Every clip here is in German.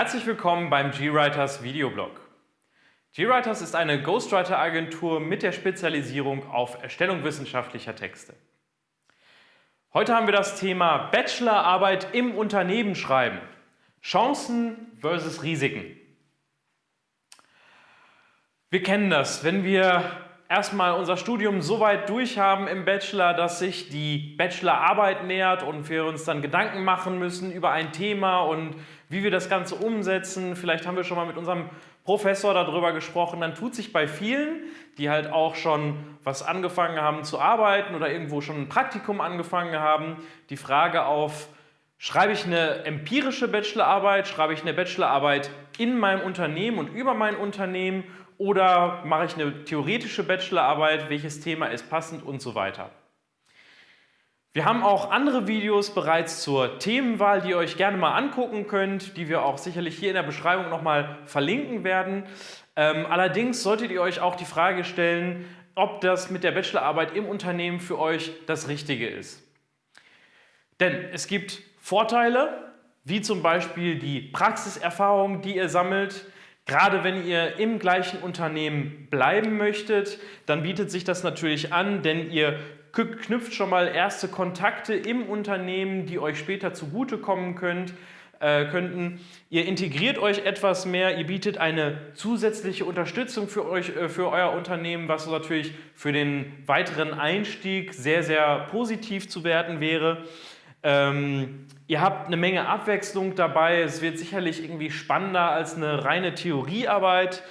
Herzlich willkommen beim GWriters Videoblog. GWriters ist eine Ghostwriter-Agentur mit der Spezialisierung auf Erstellung wissenschaftlicher Texte. Heute haben wir das Thema Bachelorarbeit im Unternehmen schreiben. Chancen versus Risiken. Wir kennen das, wenn wir erstmal unser Studium so weit durch haben im Bachelor, dass sich die Bachelorarbeit nähert und wir uns dann Gedanken machen müssen über ein Thema und wie wir das Ganze umsetzen. Vielleicht haben wir schon mal mit unserem Professor darüber gesprochen. Dann tut sich bei vielen, die halt auch schon was angefangen haben zu arbeiten oder irgendwo schon ein Praktikum angefangen haben, die Frage auf, schreibe ich eine empirische Bachelorarbeit, schreibe ich eine Bachelorarbeit in meinem Unternehmen und über mein Unternehmen oder mache ich eine theoretische Bachelorarbeit, welches Thema ist passend und so weiter. Wir haben auch andere Videos bereits zur Themenwahl, die ihr euch gerne mal angucken könnt, die wir auch sicherlich hier in der Beschreibung nochmal verlinken werden. Ähm, allerdings solltet ihr euch auch die Frage stellen, ob das mit der Bachelorarbeit im Unternehmen für euch das Richtige ist. Denn es gibt Vorteile, wie zum Beispiel die Praxiserfahrung, die ihr sammelt, Gerade wenn ihr im gleichen Unternehmen bleiben möchtet, dann bietet sich das natürlich an, denn ihr knüpft schon mal erste Kontakte im Unternehmen, die euch später zugutekommen könnt, äh, könnten. Ihr integriert euch etwas mehr, ihr bietet eine zusätzliche Unterstützung für, euch, äh, für euer Unternehmen, was natürlich für den weiteren Einstieg sehr, sehr positiv zu werten wäre. Ähm, ihr habt eine Menge Abwechslung dabei. Es wird sicherlich irgendwie spannender als eine reine Theoriearbeit.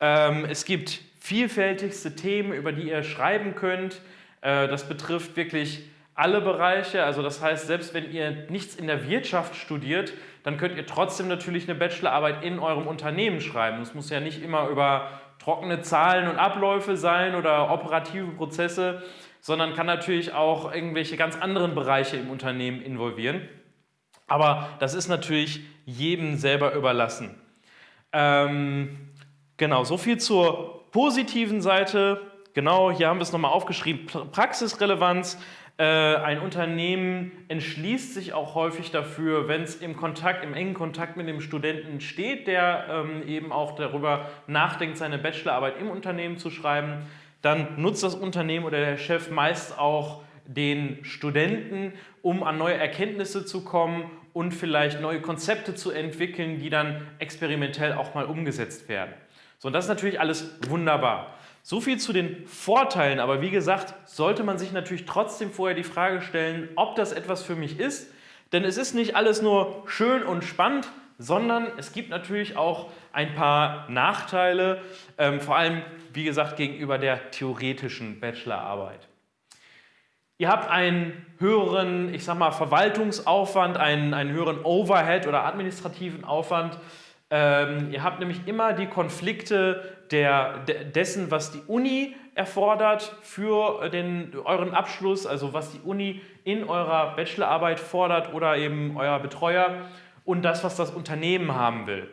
Ähm, es gibt vielfältigste Themen, über die ihr schreiben könnt. Äh, das betrifft wirklich alle Bereiche. Also das heißt, selbst wenn ihr nichts in der Wirtschaft studiert, dann könnt ihr trotzdem natürlich eine Bachelorarbeit in eurem Unternehmen schreiben. Es muss ja nicht immer über trockene Zahlen und Abläufe sein oder operative Prozesse, sondern kann natürlich auch irgendwelche ganz anderen Bereiche im Unternehmen involvieren. Aber das ist natürlich jedem selber überlassen. Ähm, genau, so viel zur positiven Seite. Genau, hier haben wir es nochmal aufgeschrieben. Praxisrelevanz. Äh, ein Unternehmen entschließt sich auch häufig dafür, wenn es im Kontakt, im engen Kontakt mit dem Studenten steht, der ähm, eben auch darüber nachdenkt, seine Bachelorarbeit im Unternehmen zu schreiben, dann nutzt das Unternehmen oder der Chef meist auch den Studenten, um an neue Erkenntnisse zu kommen und vielleicht neue Konzepte zu entwickeln, die dann experimentell auch mal umgesetzt werden. So, und das ist natürlich alles wunderbar. So viel zu den Vorteilen, aber wie gesagt, sollte man sich natürlich trotzdem vorher die Frage stellen, ob das etwas für mich ist, denn es ist nicht alles nur schön und spannend, sondern es gibt natürlich auch ein paar Nachteile, ähm, vor allem, wie gesagt, gegenüber der theoretischen Bachelorarbeit. Ihr habt einen höheren, ich sag mal, Verwaltungsaufwand, einen, einen höheren Overhead oder administrativen Aufwand. Ähm, ihr habt nämlich immer die Konflikte der, dessen, was die Uni erfordert für den, euren Abschluss, also was die Uni in eurer Bachelorarbeit fordert oder eben euer Betreuer und das, was das Unternehmen haben will.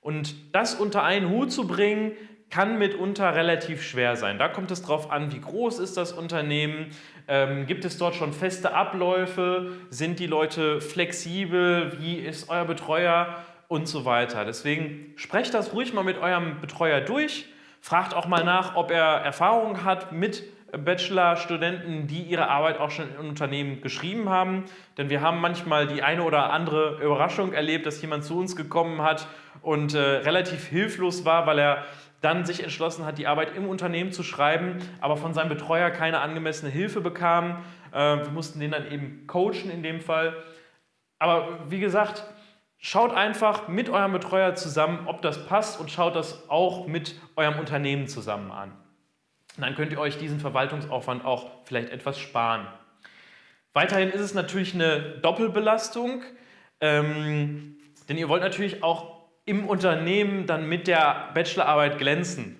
Und das unter einen Hut zu bringen, kann mitunter relativ schwer sein. Da kommt es darauf an, wie groß ist das Unternehmen, ähm, gibt es dort schon feste Abläufe, sind die Leute flexibel, wie ist euer Betreuer und so weiter. Deswegen sprecht das ruhig mal mit eurem Betreuer durch, fragt auch mal nach, ob er Erfahrung hat mit Bachelor-Studenten, die ihre Arbeit auch schon in Unternehmen geschrieben haben. Denn wir haben manchmal die eine oder andere Überraschung erlebt, dass jemand zu uns gekommen hat und äh, relativ hilflos war, weil er dann sich entschlossen hat, die Arbeit im Unternehmen zu schreiben, aber von seinem Betreuer keine angemessene Hilfe bekam. Äh, wir mussten den dann eben coachen in dem Fall. Aber wie gesagt, schaut einfach mit eurem Betreuer zusammen, ob das passt und schaut das auch mit eurem Unternehmen zusammen an. Dann könnt ihr euch diesen Verwaltungsaufwand auch vielleicht etwas sparen. Weiterhin ist es natürlich eine Doppelbelastung, ähm, denn ihr wollt natürlich auch im Unternehmen dann mit der Bachelorarbeit glänzen.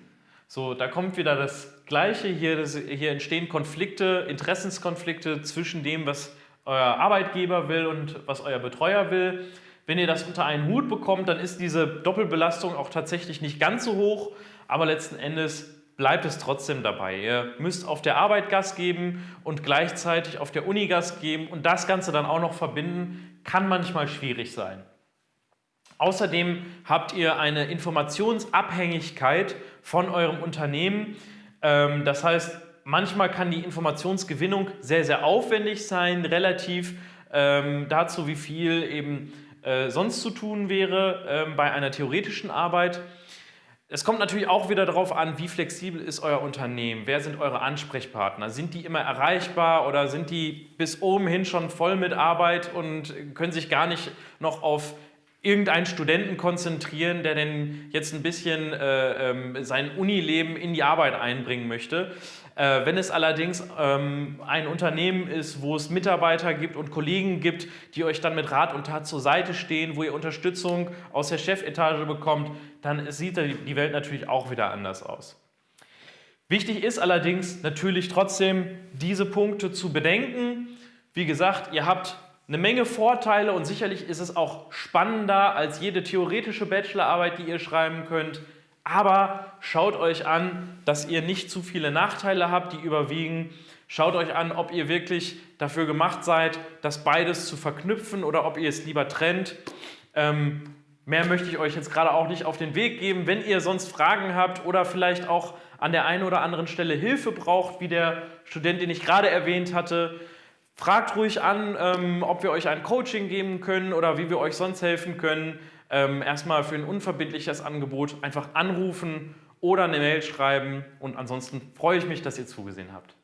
So, da kommt wieder das Gleiche. Hier, das, hier entstehen Konflikte, Interessenskonflikte zwischen dem, was euer Arbeitgeber will und was euer Betreuer will. Wenn ihr das unter einen Hut bekommt, dann ist diese Doppelbelastung auch tatsächlich nicht ganz so hoch, aber letzten Endes bleibt es trotzdem dabei. Ihr müsst auf der Arbeit Gas geben und gleichzeitig auf der Uni Gas geben und das Ganze dann auch noch verbinden, kann manchmal schwierig sein. Außerdem habt ihr eine Informationsabhängigkeit von eurem Unternehmen. Ähm, das heißt, manchmal kann die Informationsgewinnung sehr, sehr aufwendig sein, relativ ähm, dazu, wie viel eben äh, sonst zu tun wäre ähm, bei einer theoretischen Arbeit. Es kommt natürlich auch wieder darauf an, wie flexibel ist euer Unternehmen, wer sind eure Ansprechpartner, sind die immer erreichbar oder sind die bis oben hin schon voll mit Arbeit und können sich gar nicht noch auf irgendeinen Studenten konzentrieren, der denn jetzt ein bisschen äh, ähm, sein Unileben in die Arbeit einbringen möchte. Äh, wenn es allerdings ähm, ein Unternehmen ist, wo es Mitarbeiter gibt und Kollegen gibt, die euch dann mit Rat und Tat zur Seite stehen, wo ihr Unterstützung aus der Chefetage bekommt, dann sieht die Welt natürlich auch wieder anders aus. Wichtig ist allerdings natürlich trotzdem, diese Punkte zu bedenken. Wie gesagt, ihr habt eine Menge Vorteile und sicherlich ist es auch spannender als jede theoretische Bachelorarbeit, die ihr schreiben könnt. Aber schaut euch an, dass ihr nicht zu viele Nachteile habt, die überwiegen. Schaut euch an, ob ihr wirklich dafür gemacht seid, das beides zu verknüpfen oder ob ihr es lieber trennt. Ähm, mehr möchte ich euch jetzt gerade auch nicht auf den Weg geben. Wenn ihr sonst Fragen habt oder vielleicht auch an der einen oder anderen Stelle Hilfe braucht, wie der Student, den ich gerade erwähnt hatte, Fragt ruhig an, ähm, ob wir euch ein Coaching geben können oder wie wir euch sonst helfen können. Ähm, erstmal für ein unverbindliches Angebot einfach anrufen oder eine Mail schreiben. Und ansonsten freue ich mich, dass ihr zugesehen habt.